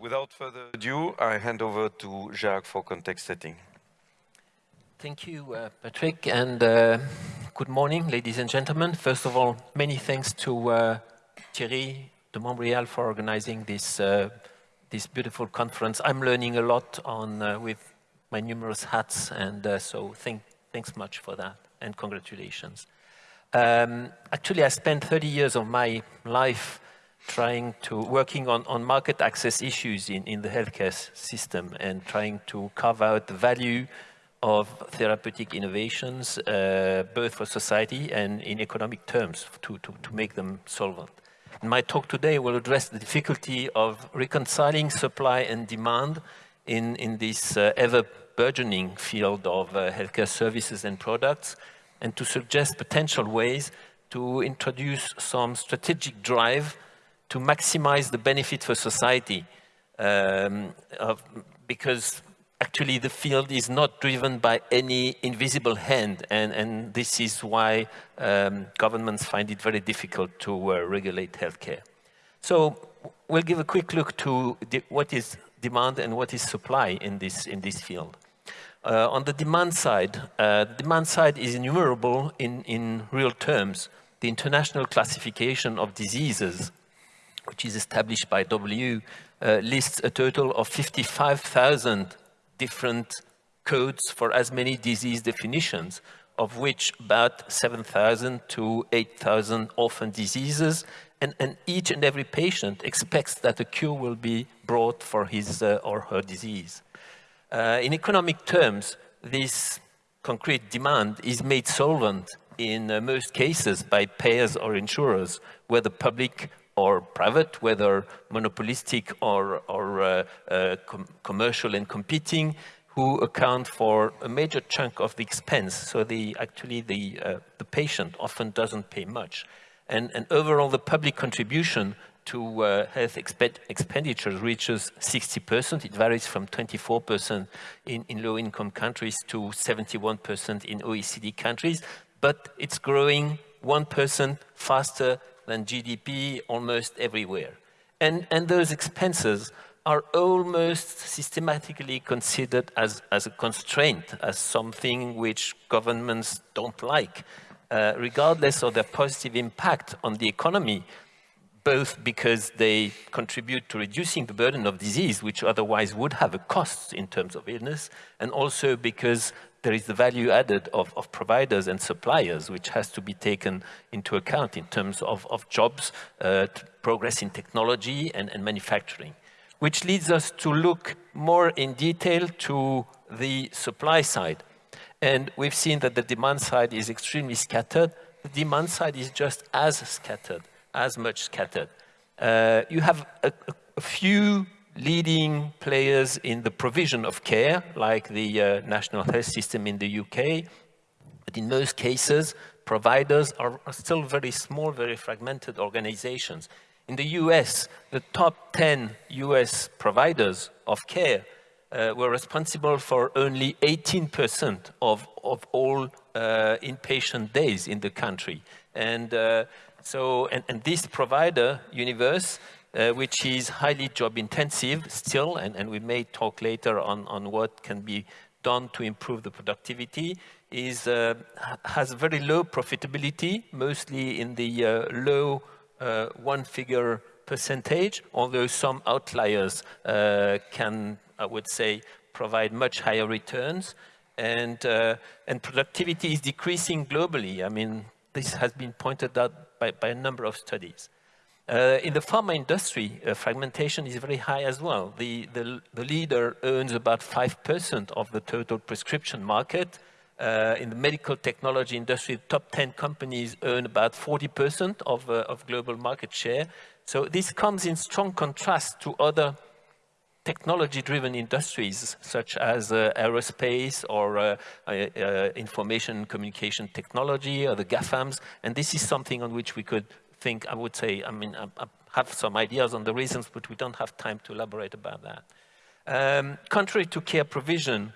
without further ado, I hand over to Jacques for context setting. Thank you, uh, Patrick, and uh, good morning, ladies and gentlemen. First of all, many thanks to uh, Thierry de Montbrial for organizing this, uh, this beautiful conference. I'm learning a lot on, uh, with my numerous hats, and uh, so thank, thanks much for that, and congratulations. Um, actually, I spent 30 years of my life trying to, working on, on market access issues in, in the healthcare system and trying to carve out the value of therapeutic innovations, uh, both for society and in economic terms, to, to, to make them solvent. My talk today will address the difficulty of reconciling supply and demand in, in this uh, ever-burgeoning field of uh, healthcare services and products, and to suggest potential ways to introduce some strategic drive to maximize the benefit for society, um, of, because actually the field is not driven by any invisible hand, and, and this is why um, governments find it very difficult to uh, regulate healthcare. So we'll give a quick look to what is demand and what is supply in this, in this field. Uh, on the demand side, uh, demand side is innumerable in, in real terms. The international classification of diseases, which is established by W, uh, lists a total of 55,000 different codes for as many disease definitions, of which about 7,000 to 8,000 orphan diseases, and, and, each and every patient expects that a cure will be brought for his uh, or her disease. Uh, in economic terms, this concrete demand is made solvent in uh, most cases by payers or insurers, where the public or private, whether monopolistic or, or uh, uh, com commercial and competing, who account for a major chunk of the expense. So the, actually the, uh, the patient often doesn't pay much. And, and overall, the public contribution to uh, health exp expenditures reaches 60%. It varies from 24% in, in low-income countries to 71% in OECD countries, but it's growing 1% faster than GDP almost everywhere. And, and those expenses are almost systematically considered as, as a constraint, as something which governments don't like, uh, regardless of their positive impact on the economy, both because they contribute to reducing the burden of disease, which otherwise would have a cost in terms of illness, and also because there is the value added of, of providers and suppliers, which has to be taken into account in terms of, of jobs, uh, progress in technology and, and manufacturing. Which leads us to look more in detail to the supply side. And we've seen that the demand side is extremely scattered. The demand side is just as scattered, as much scattered. Uh, you have a, a few leading players in the provision of care, like the uh, National Health System in the UK. But in most cases, providers are, are still very small, very fragmented organizations. In the US, the top 10 US providers of care uh, were responsible for only 18% of, of all uh, inpatient days in the country. And uh, so, and, and this provider universe uh, which is highly job intensive still, and, and, we may talk later on, on what can be done to improve the productivity, is, uh, has very low profitability, mostly in the uh, low uh, one-figure percentage, although some outliers uh, can, I would say, provide much higher returns. And, uh, and productivity is decreasing globally. I mean, this has been pointed out by, by a number of studies. Uh, in the pharma industry, uh, fragmentation is very high as well. The, the, the leader owns about 5% of the total prescription market. Uh, in the medical technology industry, the top 10 companies earn about 40% of, uh, of global market share. So this comes in strong contrast to other technology-driven industries such as uh, aerospace or uh, uh, uh information communication technology or the GAFAMs. And this is something on which we could think, I would say, I mean, I, I have some ideas on the reasons, but we don't have time to elaborate about that. Um, contrary to care provision,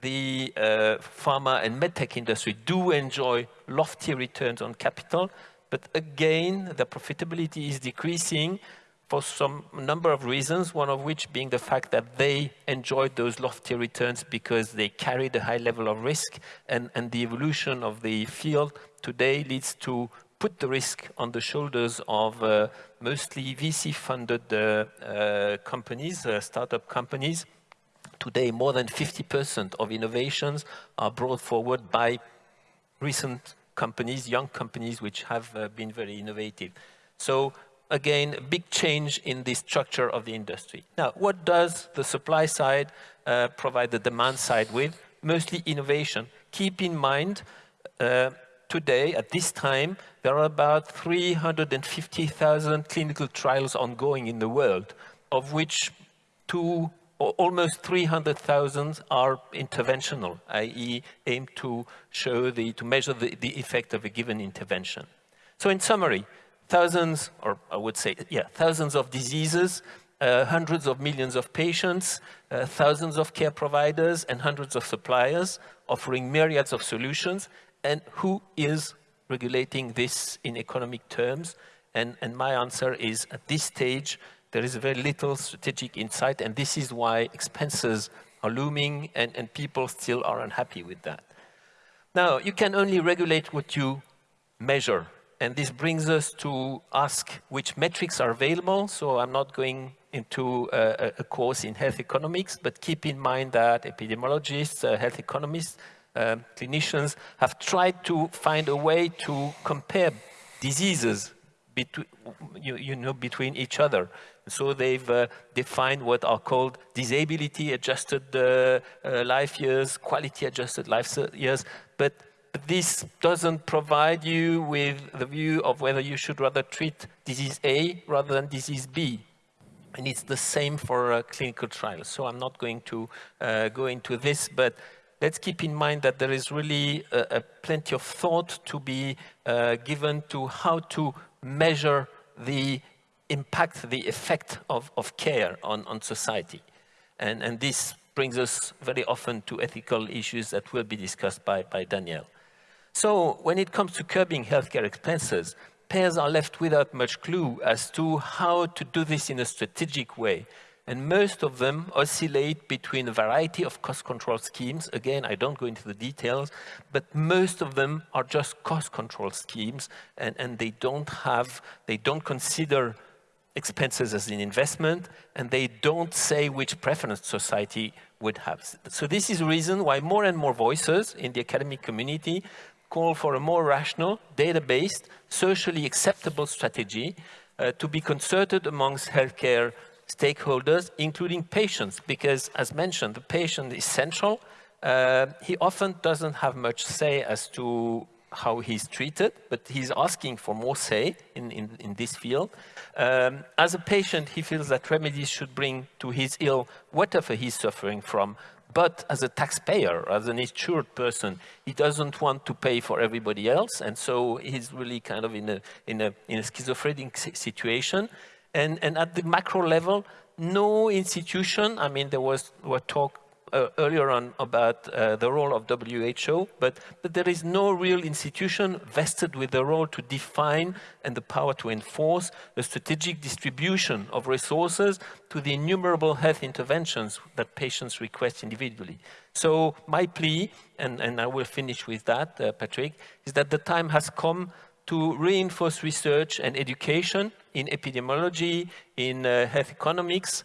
the uh, pharma and medtech industry do enjoy lofty returns on capital, but again, the profitability is decreasing for some number of reasons, one of which being the fact that they enjoyed those lofty returns because they carried a high level of risk and, and the evolution of the field today leads to put the risk on the shoulders of uh, mostly VC-funded uh, uh, companies, uh, startup companies. Today, more than 50% of innovations are brought forward by recent companies, young companies, which have uh, been very innovative. So again, a big change in the structure of the industry. Now, what does the supply side provide the demand side with? Mostly innovation. Keep in mind, today, at this time, there are about 350,000 clinical trials ongoing in the world, of which two, almost 300,000 are interventional, i.e. aim to show the, to measure the, the effect of a given intervention. So in summary, thousands, or I would say, yeah, thousands of diseases, uh, hundreds of millions of patients, uh, thousands of care providers, and hundreds of suppliers offering myriads of solutions. And who is regulating this in economic terms? And, and my answer is, at this stage, there is very little strategic insight, and this is why expenses are looming, and, and people still are unhappy with that. Now, you can only regulate what you measure and this brings us to ask which metrics are available. So I'm not going into a, a course in health economics, but keep in mind that epidemiologists, uh, health economists, uh, clinicians have tried to find a way to compare diseases between, you, you know, between each other. So they've uh, defined what are called disability-adjusted uh, uh, life years, quality-adjusted life years, but this doesn't provide you with the view of whether you should rather treat disease A rather than disease B. And it's the same for uh, clinical trials. So I'm not going to uh, go into this, but let's keep in mind that there is really plenty of thought to be uh, given to how to measure the impact, the effect of, of care on, on society. And, and this brings us very often to ethical issues that will be discussed by, by Danielle. So when it comes to curbing healthcare expenses, payers are left without much clue as to how to do this in a strategic way. And most of them oscillate between a variety of cost control schemes. Again, I don't go into the details, but most of them are just cost control schemes and, and they don't have, they don't consider expenses as an investment and they don't say which preference society would have. So this is the reason why more and more voices in the academic community call for a more rational, data-based, socially acceptable strategy uh, to be concerted amongst healthcare stakeholders, including patients, because as mentioned, the patient is central. Uh, he often doesn't have much say as to how he's treated, but he's asking for more say in, in, in this field. Um, as a patient, he feels that remedies should bring to his ill whatever he's suffering from but as a taxpayer, as an insured person, he doesn't want to pay for everybody else. And so he's really kind of in a, in a, in a schizophrenic situation. And, and at the macro level, no institution, I mean, there was, was talk uh, earlier on about uh, the role of WHO, but, but there is no real institution vested with the role to define and the power to enforce the strategic distribution of resources to the innumerable health interventions that patients request individually. So my plea, and, and I will finish with that, uh, Patrick, is that the time has come to reinforce research and education in epidemiology, in uh, health economics,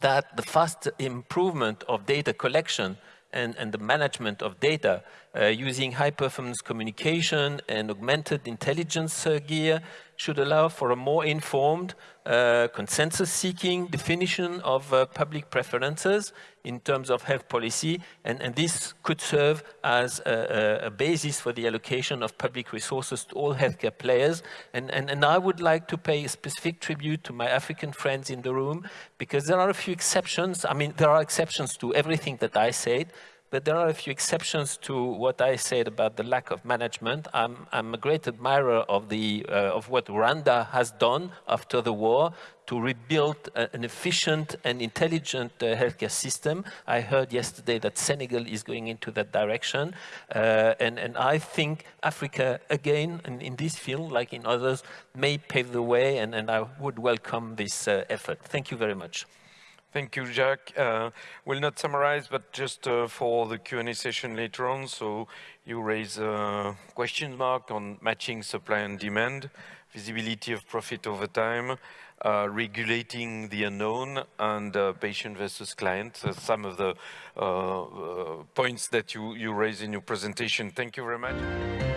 that the fast improvement of data collection and, and the management of data uh, using high-performance communication and augmented intelligence uh, gear should allow for a more informed, uh, consensus-seeking definition of uh, public preferences in terms of health policy, and, and this could serve as a, a, basis for the allocation of public resources to all healthcare players. And, and, and I would like to pay a specific tribute to my African friends in the room, because there are a few exceptions. I mean, there are exceptions to everything that I said, but there are a few exceptions to what I said about the lack of management. I'm, I'm a great admirer of, the, uh, of what Rwanda has done after the war to rebuild an efficient and intelligent uh, healthcare system. I heard yesterday that Senegal is going into that direction. Uh, and, and I think Africa, again, in, in, this field, like in others, may pave the way, and, and I would welcome this uh, effort. Thank you very much. Thank you, Jacques. Uh, we'll not summarize, but just uh, for the Q&A session later on. So you raise a question mark on matching supply and demand, visibility of profit over time, uh, regulating the unknown, and uh, patient versus client. So some of the uh, uh, points that you, you raise in your presentation. Thank you very much.